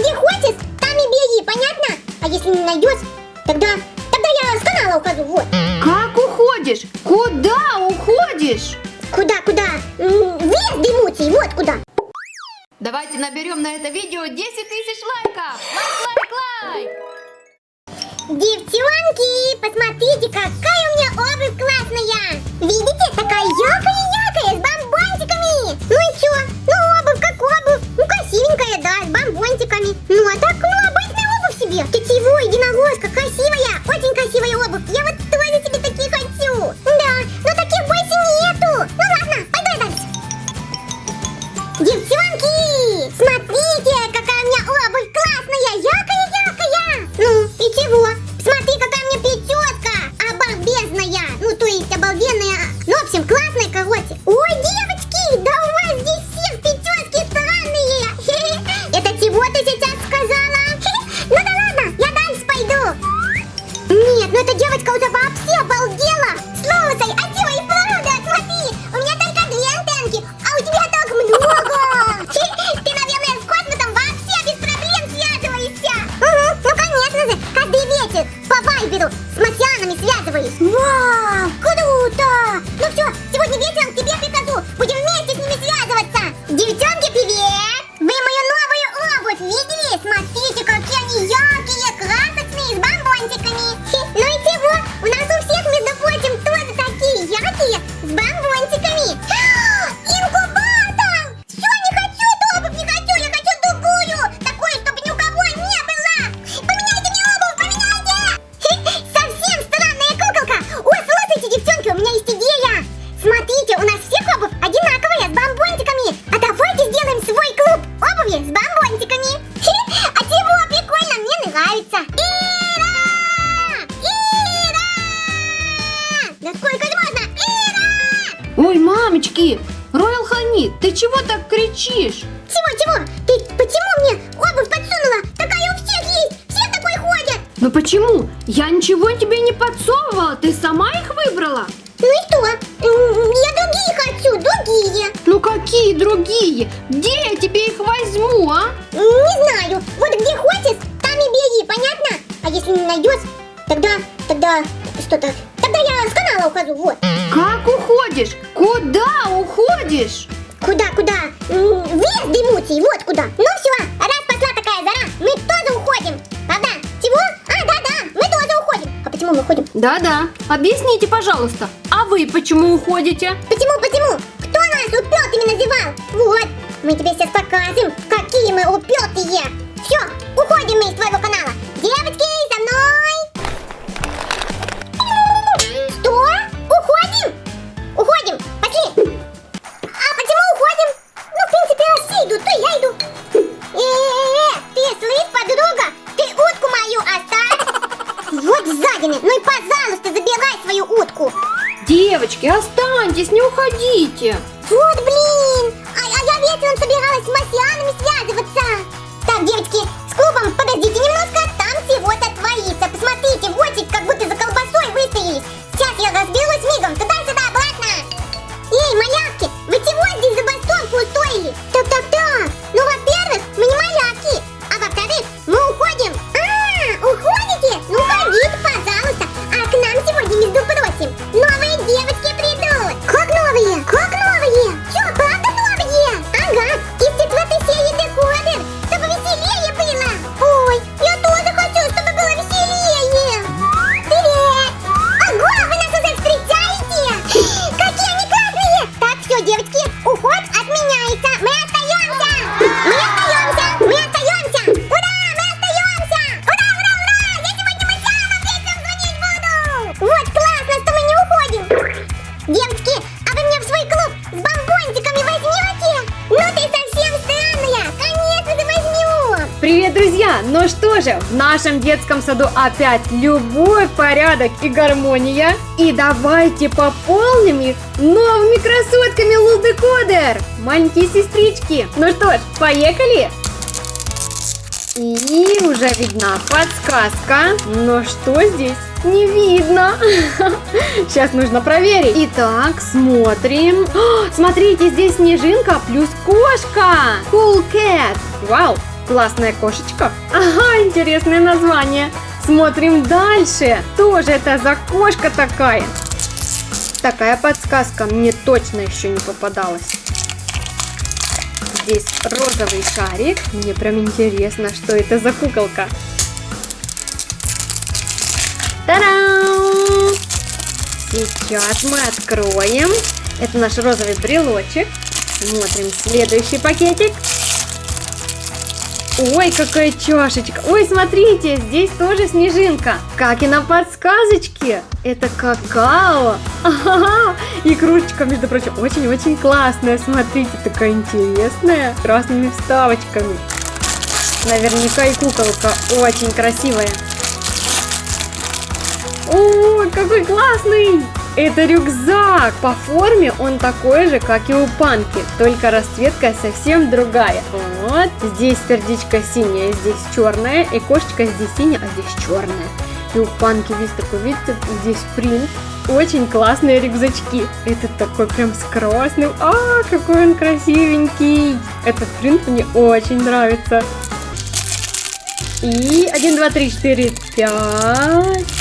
где хочешь, там и бери, понятно? А если не найдешь, тогда, тогда я с канала ухожу, вот. Как уходишь? Куда уходишь? Куда, куда? М, В лес дымучий, вот куда. Давайте наберем на это видео 10 тысяч лайков. Лайк, лайк, лайк. Девчонки, посмотрите, и чего? Марсианами связываюсь. Вау, круто. Ну все, сегодня вечером к тебе прикажу, будем вместе с ними связываться. Девчонки, Ой, мамочки, Роял Ханит, ты чего так кричишь? Чего, чего? Ты почему мне обувь подсунула? Такая у всех есть, все такой ходят. Ну почему? Я ничего тебе не подсовывала, ты сама их выбрала. Ну и что? Я другие хочу, другие. Ну какие другие? Где я тебе их возьму, а? Не знаю, вот где хочешь, там и бери, понятно? А если не найдешь, тогда, тогда, что-то, тогда я с канала ухожу, вот. Как уходишь? Куда уходишь? Куда, куда? М, В лес дымучий, вот куда. Ну все, раз пошла такая зара, мы тоже уходим. Правда? Чего? А, да-да, мы тоже уходим. А почему мы уходим? Да-да, объясните, пожалуйста, а вы почему уходите? Почему, почему? Кто нас упертыми называл? Вот, мы тебе сейчас покажем, какие мы упертые. Все, уходим мы из твоего канала. Девочки, задины, ну и пожалуйста, забирай свою утку. Девочки, останьтесь, не уходите. Вот блин! А, а я вечером собиралась с марсианами связываться. Так, девочки, с клубом подождите немножко, там чего-то творится. Посмотрите, в очередь как будто за колбасой выстоялись. Сейчас я разберусь Вот классно, что мы не уходим. Девочки, а вы меня в свой клуб с бомбончиками возьмете? Ну ты совсем странная. Конечно же возьму. Привет, друзья! Ну что же, в нашем детском саду опять любовь, порядок и гармония. И давайте пополним их новыми красотками Лулдекодер! Маленькие сестрички! Ну что ж, поехали! И уже видна подсказка. Но что здесь? Не видно. Сейчас нужно проверить. Итак, смотрим. О, смотрите, здесь снежинка плюс кошка. Cool cat. Вау, Классная кошечка. Ага, интересное название. Смотрим дальше. Что же это за кошка такая? Такая подсказка мне точно еще не попадалась. Здесь розовый шарик. Мне прям интересно, что это за куколка. Сейчас мы откроем. Это наш розовый брелочек. Смотрим следующий пакетик. Ой, какая чашечка. Ой, смотрите, здесь тоже снежинка. Как и на подсказочке. Это какао. Ага. И кружечка, между прочим, очень-очень классная. Смотрите, такая интересная. С красными вставочками. Наверняка и куколка очень красивая. Ой, какой классный! Это рюкзак! По форме он такой же, как и у Панки, только расцветка совсем другая. Вот, здесь сердечко синее, здесь черное, и кошечка здесь синяя, а здесь черная. И у Панки весь такой, видите, здесь принт. Очень классные рюкзачки. Этот такой прям с красным. А, какой он красивенький. Этот принт мне очень нравится. И 1, 2, 3, 4, 5.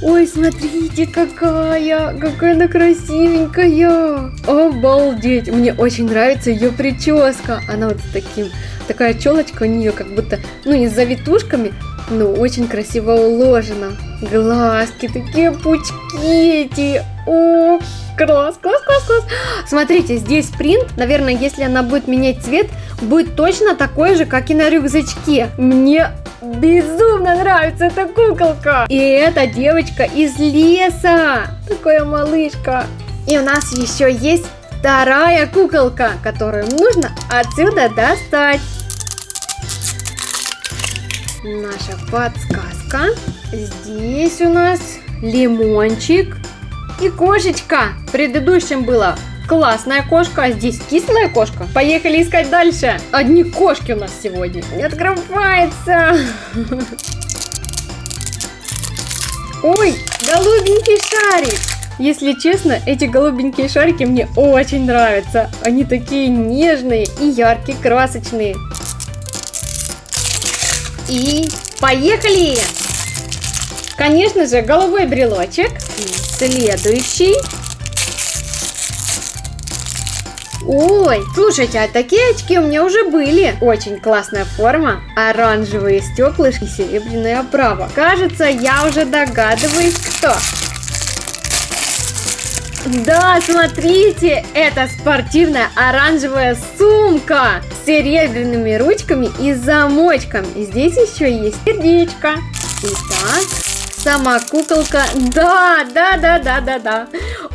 Ой, смотрите, какая, какая она красивенькая. Обалдеть, мне очень нравится ее прическа. Она вот с таким, такая челочка у нее как будто, ну не с завитушками, но очень красиво уложена. Глазки, такие пучки эти. О, класс, класс, класс, класс. Смотрите, здесь принт, наверное, если она будет менять цвет, будет точно такой же, как и на рюкзачке. Мне Безумно нравится эта куколка. И эта девочка из леса. Такая малышка. И у нас еще есть вторая куколка, которую нужно отсюда достать. Наша подсказка. Здесь у нас лимончик и кошечка. В предыдущем было Классная кошка, а здесь кислая кошка. Поехали искать дальше. Одни кошки у нас сегодня. Не открывается. Ой, голубенький шарик. Если честно, эти голубенькие шарики мне очень нравятся. Они такие нежные и яркие, красочные. И поехали! Конечно же, голубой брелочек. Следующий. Ой, слушайте, а такие очки у меня уже были. Очень классная форма, оранжевые стеклышки, серебряная оправа. Кажется, я уже догадываюсь, кто. Да, смотрите, это спортивная оранжевая сумка с серебряными ручками и замочком. И здесь еще есть сердечко. Итак, сама куколка. Да, да, да, да, да, да.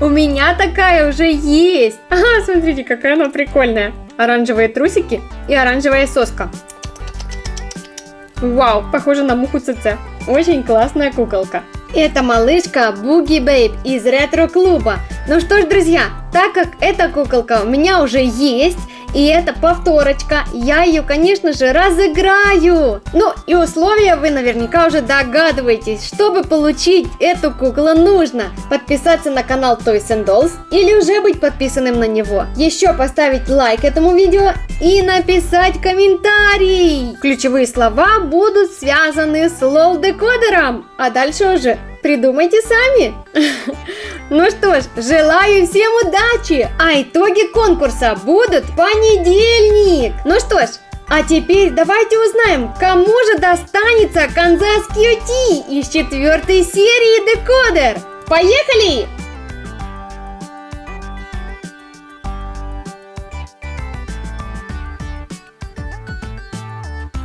У меня такая уже есть. Ага, смотрите, какая она прикольная. Оранжевые трусики и оранжевая соска. Вау, похоже на муху ЦЦ. Очень классная куколка. Это малышка Буги Бейб из ретро-клуба. Ну что ж, друзья, так как эта куколка у меня уже есть, и это повторочка. Я ее, конечно же, разыграю. Ну и условия вы наверняка уже догадываетесь. Чтобы получить эту куклу нужно подписаться на канал Toys and Dolls или уже быть подписанным на него. Еще поставить лайк этому видео и написать комментарий. Ключевые слова будут связаны с лол-декодером. А дальше уже придумайте сами. Ну что ж, желаю всем удачи, а итоги конкурса будут в понедельник. Ну что ж, а теперь давайте узнаем, кому же достанется Канзас QT из четвертой серии Декодер. Поехали!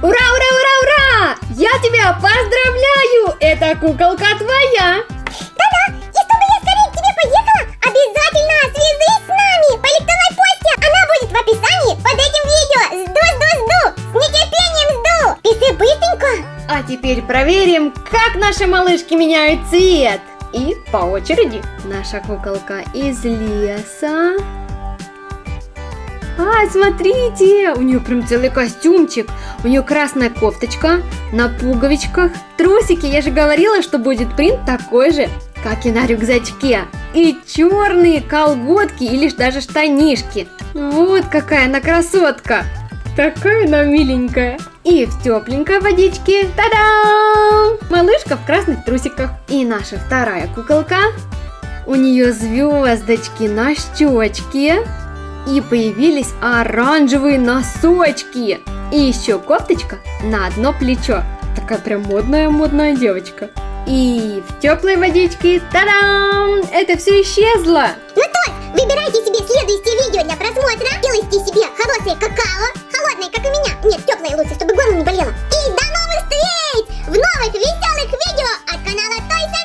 Ура, ура, ура, ура! Я тебя поздравляю! Эта куколка твоя! Проверим, как наши малышки меняют цвет. И по очереди наша куколка из леса. А, смотрите, у нее прям целый костюмчик. У нее красная кофточка на пуговичках. Трусики, я же говорила, что будет принт такой же, как и на рюкзачке. И черные колготки или даже штанишки. Вот какая она красотка. Такая она миленькая. И в тепленькой водичке, та-дам! Малышка в красных трусиках. И наша вторая куколка. У нее звездочки на щечке. И появились оранжевые носочки. И еще кофточка на одно плечо. Такая прям модная-модная девочка. И в теплой водичке, та-дам! Это все исчезло. Ну то, выбирайте себе следующее видео для просмотра, делайте себе хорошее какао, холодной, как у меня. Нет, теплой лучше, чтобы горло не болело. И до новых встреч в новых веселых видео от канала Тойса.